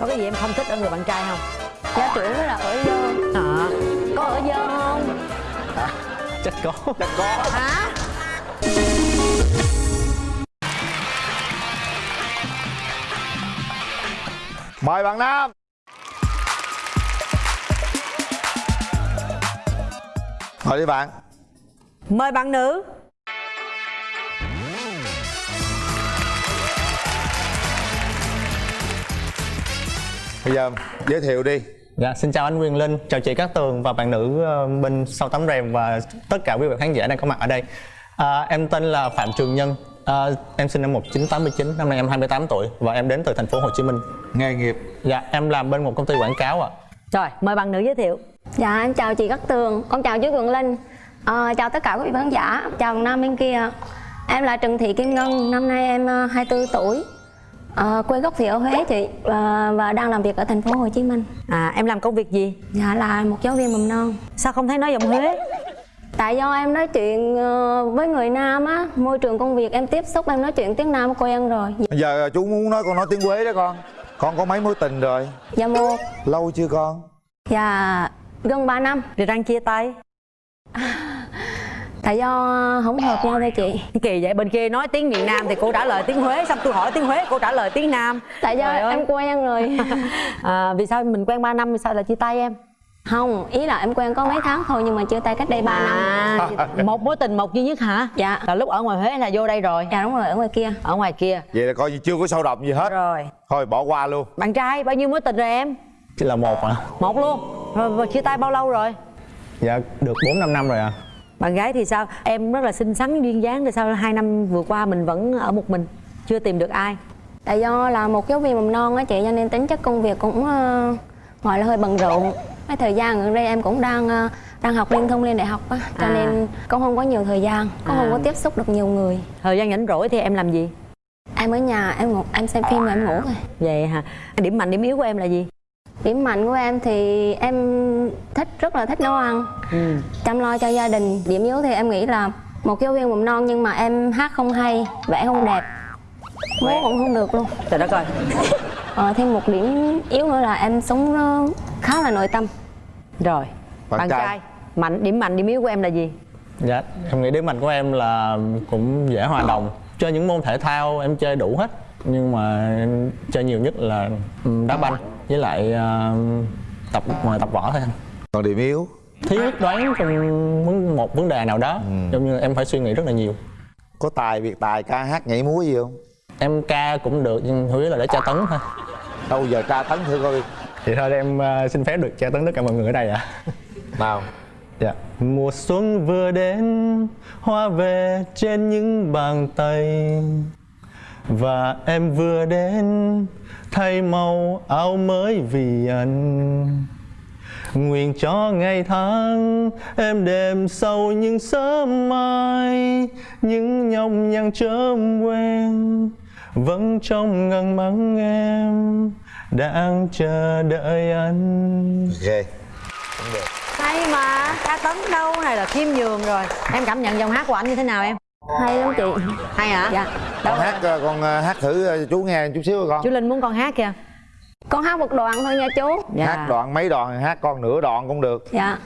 có cái gì em không thích ở người bạn trai không? Gia trưởng với là ở dơ. À, có ở dơ không? Chắc có. Chắc có. Hả? Mời bạn nam. Mời đi bạn. Mời bạn nữ bây giờ giới thiệu đi. Dạ, xin chào anh Quyền Linh, chào chị Cát Tường và bạn nữ ờ, bên sau tấm rèm và tất cả quý vị khán giả đang có mặt ở đây. À, em tên là Phạm Trường Nhân, à, em sinh năm 1989, năm nay em 28 tuổi và em đến từ thành phố Hồ Chí Minh. nghề nghiệp. Dạ, em làm bên một công ty quảng cáo ạ. rồi mời bạn nữ giới thiệu. Dạ em chào chị Cát Tường con chào chú Quỳnh Linh. Ờ, chào tất cả quý vị khán giả chào nam bên kia. Em là Trần Thị Kim Ngân năm nay em ờ, 24 tuổi Ờ, quê gốc thì ở Huế chị và, và đang làm việc ở thành phố Hồ Chí Minh. À em làm công việc gì? Dạ là một giáo viên mầm non. Sao không thấy nói giọng huế? Tại do em nói chuyện ờ, với người nam á môi trường công việc em tiếp xúc em nói chuyện tiếng nam quen rồi. Giờ chú muốn nói con nói tiếng quế đó con. Con có mấy mối tình rồi? Dạ một. Lâu chưa con? Dạ gần 3 năm. Rồi đang chia tay tại do không hợp nhau thôi chị. Kỳ vậy bên kia nói tiếng miền nam thì cô trả lời tiếng huế xong tôi hỏi tiếng huế cô trả lời tiếng nam. Tại do Trời ơi. em quen rồi. À, vì sao mình quen 3 năm vì sao lại chia tay em? Không ý là em quen có mấy tháng thôi nhưng mà chia tay cách đây 3 năm. À, một mối tình một duy nhất hả? Dạ. là lúc ở ngoài huế là vô đây rồi? Dạ đúng rồi ở ngoài kia. Ở ngoài kia. Vậy là coi như chưa có sâu đậm gì hết. Rồi. Thôi bỏ qua luôn. Bạn trai bao nhiêu mối tình rồi em? Chỉ là một ạ. một luôn. Rồi, rồi chia tay bao lâu rồi? Dạ, được 4 5 năm rồi ạ. Bạn gái thì sao? Em rất là xinh xắn duyên dáng thì sao hai năm vừa qua mình vẫn ở một mình chưa tìm được ai. Tại do là một giáo viên mầm non á chị cho nên tính chất công việc cũng ờ, gọi là hơi bận rộn. Cái thời gian gần đây em cũng đang ờ, đang học liên thông lên đại học á cho À. nên cũng không có nhiều thời gian cũng không À. có tiếp xúc được nhiều người. Thời gian rảnh rỗi thì em làm gì? Em ở nhà em ngủ em xem phim và em ngủ thôi. Vậy hả? Điểm mạnh điểm yếu của em là gì điểm mạnh của em thì em thích rất là thích nấu ăn ừ. chăm lo cho gia đình điểm yếu thì em nghĩ là một giáo viên mầm non nhưng mà em hát không hay vẽ không đẹp múa cũng không được luôn trời đất ơi ờ, thêm một điểm yếu nữa là em sống nó khá là nội tâm rồi Bạn bạn, trai. trai. mạnh điểm mạnh điểm yếu của em là gì Dạ, em nghĩ điểm mạnh của em là cũng dễ hòa đồng. Chơi những môn thể thao em chơi đủ hết. Nhưng mà em chơi nhiều nhất là ừ, đá banh với lại ờ, tập ngoài tập võ thôi anh. còn điểm yếu? Thiếu đoán trong một vấn đề nào đó. Giống như em phải suy nghĩ rất là nhiều. Có tài việc tài ca hát nhảy múa gì không? Em ca cũng được nhưng chủ yếu là để tra tấn thôi. Đâu giờ tra tấn thử coi. Thì thôi em ờ, xin phép được tra tấn tất cả mọi người ở đây ạ. Nào. Dạ. Mùa xuân vừa đến hoa về trên những bàn tay và em vừa đến thay màu áo mới vì anh Nguyện cho ngày tháng em đêm sâu những sớm mai Những nhọc nhằn chớm quen Vẫn trong ngần mắng em Đang chờ đợi anh ghê hay mà ca tấn đâu này là khiêm nhường rồi. Em cảm nhận giọng hát của anh như thế nào em hay lắm chị. Hay hả? Dạ. Con hát ờ, con ờ, hát thử ờ, chú nghe chút xíu coi chú con linh muốn con hát kìa. Con hát một đoạn thôi nha chú. Dạ. Hát đoạn mấy đoạn hát con nửa đoạn cũng được. Dạ.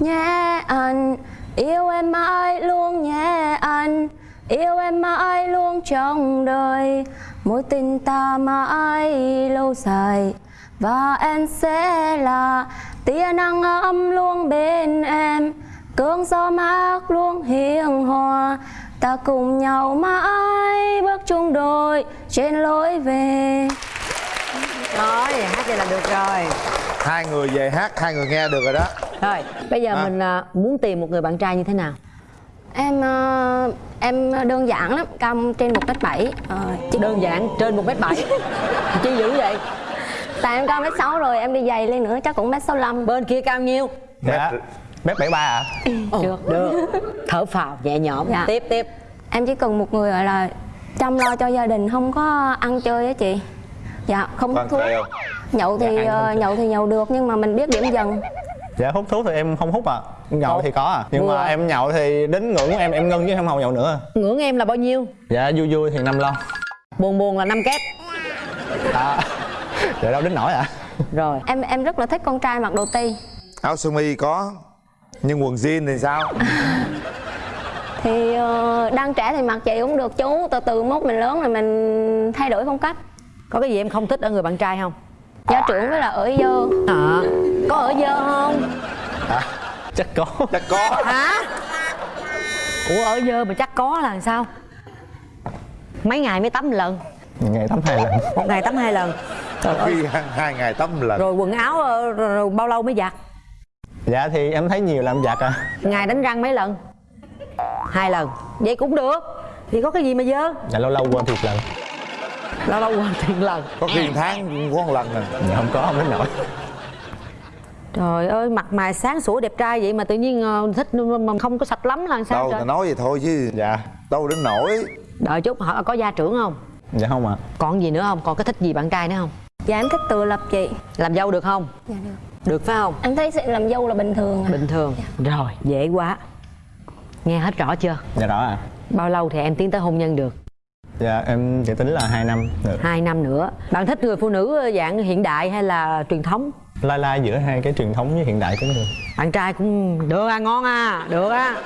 Nhé anh yêu em mãi luôn nhé anh. Yêu em mãi luôn trong đời. Mối tình ta mãi lâu dài. Và em sẽ là tia nắng ấm luôn bên em cơn gió mát luôn hiền hòa ta cùng nhau mãi bước chung đôi trên lối về. Rồi hát vậy là được rồi. Hai người về hát hai người nghe được rồi đó. Rồi bây giờ À. mình à, muốn tìm một người bạn trai như thế nào? Em ờ, em đơn giản lắm, cao trên một mét bảy. Ờ, chỉ- đơn giản trên một mét bảy. Chi dữ vậy? Tại em cao mét sáu rồi, em đi giày lên nữa chắc cũng mét sáu lăm. bên kia cao nhiêu? Dạ Mét 73 ạ Được. được. Thở phào nhẹ nhõm. Dạ. tiếp tiếp. Em chỉ cần một người gọi là chăm lo cho gia đình, không có ăn chơi á chị. Dạ, không hút thuốc. Nhậu thì Dạ, ờ, chơi. nhậu thì nhậu được nhưng mà mình biết điểm dần. Dạ hút thuốc thì em không hút à. Nhậu thì có à. Nhưng Vừa. mà em nhậu thì đến ngưỡng của em em ngưng chứ không nhậu nữa. Ngưỡng em là bao nhiêu? Dạ vui vui thì năm lon. Buồn buồn là năm kép à, Vậy đâu đến nổi à? Rồi. Em em rất là thích con trai mặc đồ ti áo sơ mi có nhưng quần jean thì sao? Thì ờ, đang trẻ thì mặc chị cũng được chú. Từ từ mốt mình lớn rồi mình thay đổi phong cách. Có cái gì em không thích ở người bạn trai không? Gia trưởng với là ở dơ. À, có ở dơ không? Hả? Chắc có. Chắc có. Hả? Ủa ở dơ mà chắc có là làm sao? Mấy ngày mới tắm một lần. Ngày tắm hai lần. Một ngày tắm hai lần. Trời ơi khi hai, ngày tắm lần. Rồi quần áo ờ, rồi, rồi bao lâu mới giặt Dạ thì em thấy nhiều làm giặt à. Ngày đánh răng mấy lần? Hai lần. Vậy cũng được. Thì có cái gì mà dơ? Dạ lâu lâu quên thiệt lần. Lâu lâu quên tiền lần. Có khi một tháng có một lần nè Dạ không có không đến nổi trời ơi mặt mày sáng sủa đẹp trai vậy mà tự nhiên ờ, thích mà không có sạch lắm là sao đâu trời? ta nói vậy thôi chứ. Dạ. Đâu đến nổi đợi chút hỏi có gia trưởng không? Dạ không ạ. Còn gì nữa không? Còn cái thích gì bạn trai nữa không? Dạ em thích tự lập chị. Làm dâu được không? Dạ được được phải không? Em thấy sự làm dâu là bình thường à. bình thường. Rồi dễ quá. Nghe hết rõ chưa? Dạ rõ à bao lâu thì em tiến tới hôn nhân được? Dạ em chỉ tính là hai năm được hai năm nữa. Bạn thích người phụ nữ dạng hiện đại hay là truyền thống? Lai lai giữa hai cái truyền thống với hiện đại cũng được. Bạn trai cũng được à ngon à được á.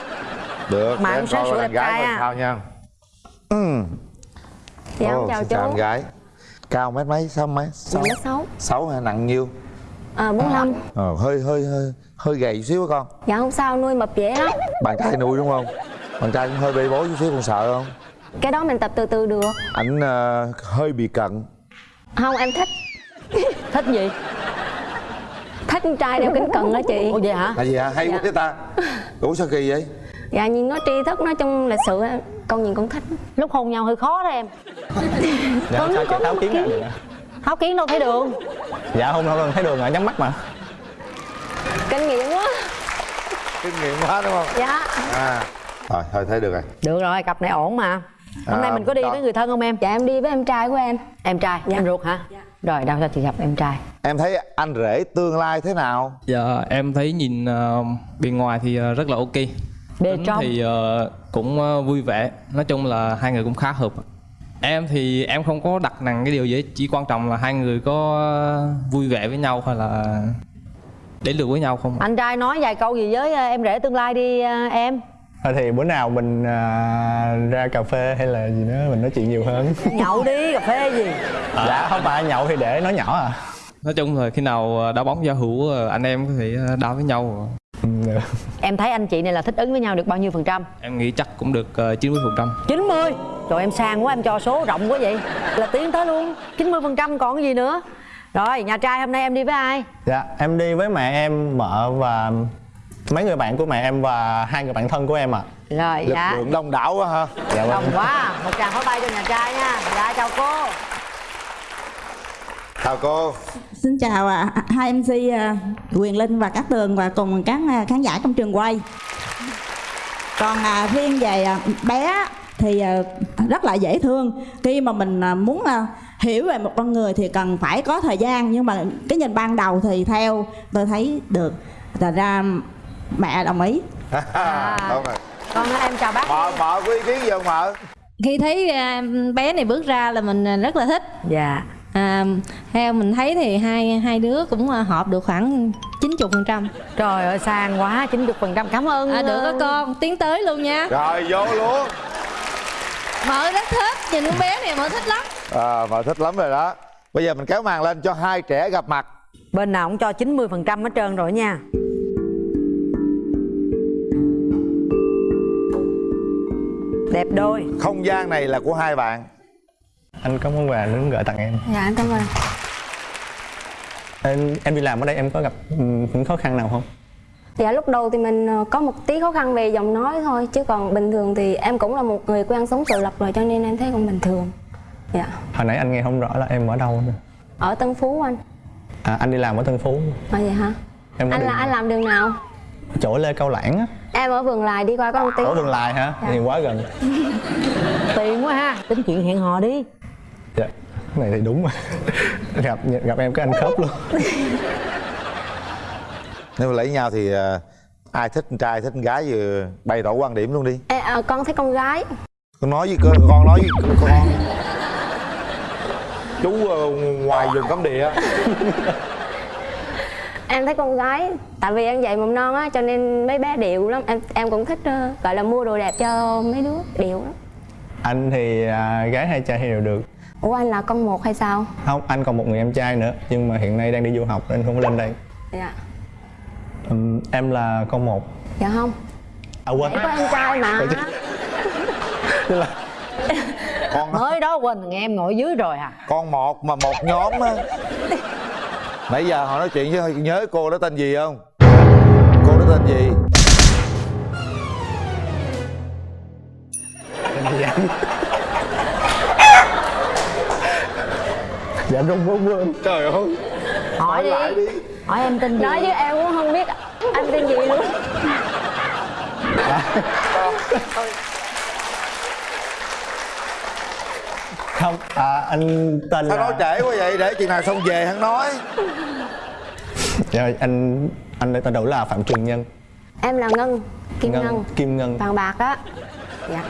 Được Mà em em sáng coi sủa đẹp anh gái trai à. sao nha. Ừ. dạ em Ồ, chào chú chào anh gái. Cao mét mấy sáu mấy sáu mét sáu. Sáu hay nặng nhiêu à, 45 ờ, hơi hơi hơi hơi gầy chút xíu con. Dạ không sao nuôi mập dễ lắm. Bạn trai nuôi đúng không? Bạn trai cũng hơi bê bối chút xíu con sợ không? Cái đó mình tập từ từ được. Ảnh ờ, hơi bị cận. Không em thích. Thích gì? Thích con trai đeo kính cận đó chị. Ủa vậy hả? Là gì hả? Hay quá Dạ. thế ta. Ủa sao kỳ vậy? Dạ nhìn nó tri thức nói chung lịch sự con nhìn con thích. Lúc hôn nhau hơi khó đó em. Dạ Có- sao chị tháo kiến kiến. à? tháo kiến đâu thấy đường Dạ không đâu đâu thấy đường ở nhắm mắt mà. Kinh nghiệm quá. Kinh nghiệm quá đúng không? Dạ. À. Rồi thôi thấy được rồi. Được rồi cặp này ổn mà. Hôm À, nay mình có đi đó. với người thân không em? Dạ em đi với em trai của em. Em trai Dạ. em ruột hả? Rồi đâu cho chị gặp em trai? Em thấy anh rể tương lai thế nào? Dạ em thấy nhìn uh, bề ngoài thì ờ, rất là ok. Bề Tính trong. thì ờ, cũng ờ, vui vẻ. Nói chung là hai người cũng khá hợp Em thì em không có đặt nặng cái điều gì. Chỉ quan trọng là hai người có vui vẻ với nhau hay là đến được với nhau không anh trai nói vài câu gì với em rể tương lai đi ờ, em Thôi thì bữa nào mình à, ra cà phê hay là gì nữa mình nói chuyện nhiều hơn nhậu đi cà phê gì Dạ không phải nhậu thì để nói nhỏ à Nói chung là khi nào ờ, đá bóng giao hữu anh em có thể đá với nhau. em thấy anh chị này là thích ứng với nhau được bao nhiêu phần trăm? Em nghĩ chắc cũng được ờ, 90% 90 Trời em sang quá em cho số rộng quá vậy. Là tiến tới luôn. 90% còn cái gì nữa? Rồi nhà trai hôm nay em đi với ai? Dạ em đi với mẹ em, mợ và mấy người bạn của mẹ em và hai người bạn thân của em ạ. Rồi lực dạ. lượng đông đảo quá ha. Dạ vâng. Đồng quá. Một tràng pháo tay cho nhà trai nha. Dạ chào cô chào cô Xin chào à, hai MC à, Quyền Linh và Cát Tường và cùng các à, khán giả trong trường quay. Còn à, riêng về à, bé thì à, rất là dễ thương. Khi mà mình à, muốn à, hiểu về một con người thì cần phải có thời gian nhưng mà cái nhìn ban đầu thì theo tôi thấy được. Thật ra mẹ đồng ý. đúng rồi Con em chào bác mợ mợ có ý kiến gì không mợ khi thấy à, bé này bước ra là mình à, rất là thích Dạ à, theo mình thấy thì hai hai đứa cũng à, hợp được khoảng 90 phần trăm. Trời ơi sang quá 90% cảm ơn à, được ờ, đó con. Tiến tới luôn nha. Rồi vô luôn. Mợ rất thích nhìn con bé này mợ thích lắm. À, mợ thích lắm rồi đó. Bây giờ mình kéo màn lên cho hai trẻ gặp mặt. Bên nào cũng cho 90% hết trơn rồi nha. Đẹp đôi. Không gian này là của hai bạn Anh có món quà muốn gửi tặng em? Dạ em cảm ơn. Em, em đi làm ở đây em có gặp ừ, những khó khăn nào không? dạ lúc đầu thì mình ờ, có một tí khó khăn về giọng nói thôi chứ còn bình thường thì em cũng là một người quen sống tự lập rồi cho nên em thấy cũng bình thường. Dạ. Hồi nãy anh nghe không rõ là em ở đâu nữa. Ở Tân Phú anh. À anh đi làm ở Tân Phú. À vậy hả? Em anh đi là anh làm đường nào? Chỗ Lê Cao Lãng á. Em ở vườn lài đi qua có một tí. Ở Vườn Lài hả? Dạ. Thì quá gần. Tiền quá ha. Tính chuyện hẹn hò đi Dạ. Cái này thì đúng mà. Gặp gặp em cái anh khớp luôn. Nếu mà lấy nhau thì ờ, ai thích con trai thích con gái vừa bày tỏ quan điểm luôn đi. Ê, à, con thấy con gái. Con nói với con con nói với con? Chú ờ, ngoài vùng cấm địa. Em thấy con gái tại vì em dạy mầm non á cho nên mấy bé điệu lắm. Em em cũng thích ờ, gọi là mua đồ đẹp cho mấy đứa điệu lắm. Anh thì à, gái hay trai thì đều được ủa anh là con một hay sao? Không anh còn một người em trai nữa nhưng mà hiện nay đang đi du học nên không có lên đây. Dạ. Ừm, em là con một. Dạ không. À quên. Có em trai mà. Tức là con mới đó quên thằng em ngồi dưới rồi à con một mà một nhóm á. Nãy giờ họ nói chuyện với nhớ cô đó tên gì không? Cô đó tên gì dạ không có quên trời ơi. Hỏi đi. hỏi em tên gì? Nói chứ em cũng không biết anh tên gì luôn. Không à, anh tên sao là nói trễ quá vậy? Để chừng nào xong về hắn nói. Dạ, anh anh tên đủ là phạm trường nhân. Em là ngân kim ngân, kim ngân. Vàng bạc á. Dạ.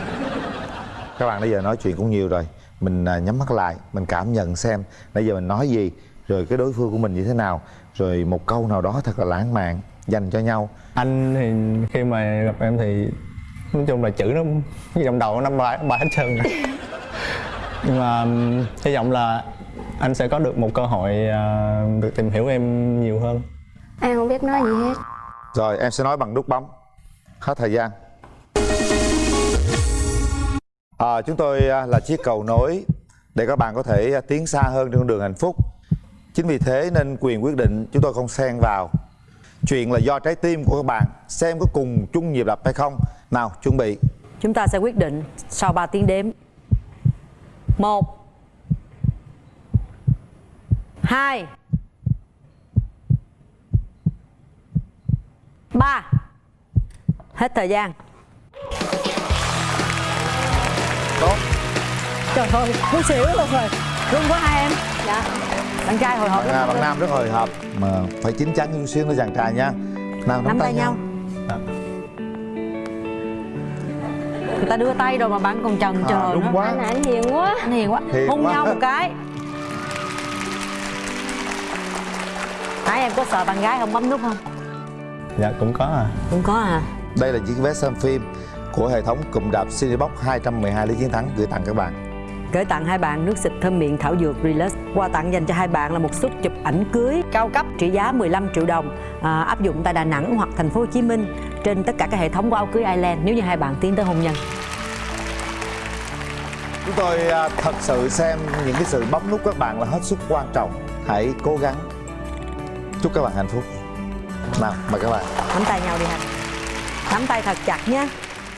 Các bạn bây giờ nói chuyện cũng nhiều rồi mình à, nhắm mắt lại mình cảm nhận xem nãy giờ mình nói gì rồi cái đối phương của mình như thế nào rồi một câu nào đó thật là lãng mạn dành cho nhau. Anh thì khi mà gặp em thì nói chung là chữ nó cái trong đầu nó năm bài bài hết trơn nhưng mà hy vọng là anh sẽ có được một cơ hội à, được tìm hiểu em nhiều hơn. Em không biết nói gì hết. Rồi em sẽ nói bằng nút bấm. Hết thời gian à, chúng tôi à, là chiếc cầu nối để các bạn có thể à, tiến xa hơn trên con đường hạnh phúc. Chính vì thế nên quyền quyết định chúng tôi không xen vào. Chuyện là do trái tim của các bạn xem có cùng chung nhịp đập hay không. Nào chuẩn bị. Chúng ta sẽ quyết định sau 3 tiếng đếm. Một hai ba. Hết thời gian. Tốt. Trời ơi muốn xỉu luôn rồi. Rung quá hai em. Dạ. Bạn trai hồi hộp à, lắm. bạn nam rất hồi hộp. Mà phải chín chắn chút xíu nữa chàng trai nha. Nào nắm tay nhau. Dạ. người ta đưa tay rồi mà bạn còn chần chờ à, đúng nữa. quá. Anh anh hiền quá. Anh hiền quá. Hiền hôn quá. nhau một cái. Nãy em có sợ bạn gái không bấm nút không? Dạ cũng có à. Cũng có à. Đây là chiếc vé xem phim của hệ thống cụm đạp Cinebox 212 lý chiến thắng gửi tặng các bạn. Gửi tặng hai bạn nước xịt thơm miệng thảo dược Relax. Quà tặng dành cho hai bạn là một suất chụp ảnh cưới cao cấp trị giá 15 triệu đồng à, Áp dụng tại Đà Nẵng hoặc thành phố Hồ Chí Minh Trên tất cả các hệ thống của áo cưới Island Nếu như hai bạn tiến tới hôn nhân. Chúng tôi à, thật sự xem những cái sự bấm nút các bạn là hết sức quan trọng. Hãy cố gắng. Chúc các bạn hạnh phúc. Nào, mời các bạn. Nắm tay nhau đi ha. Nắm tay thật chặt nhé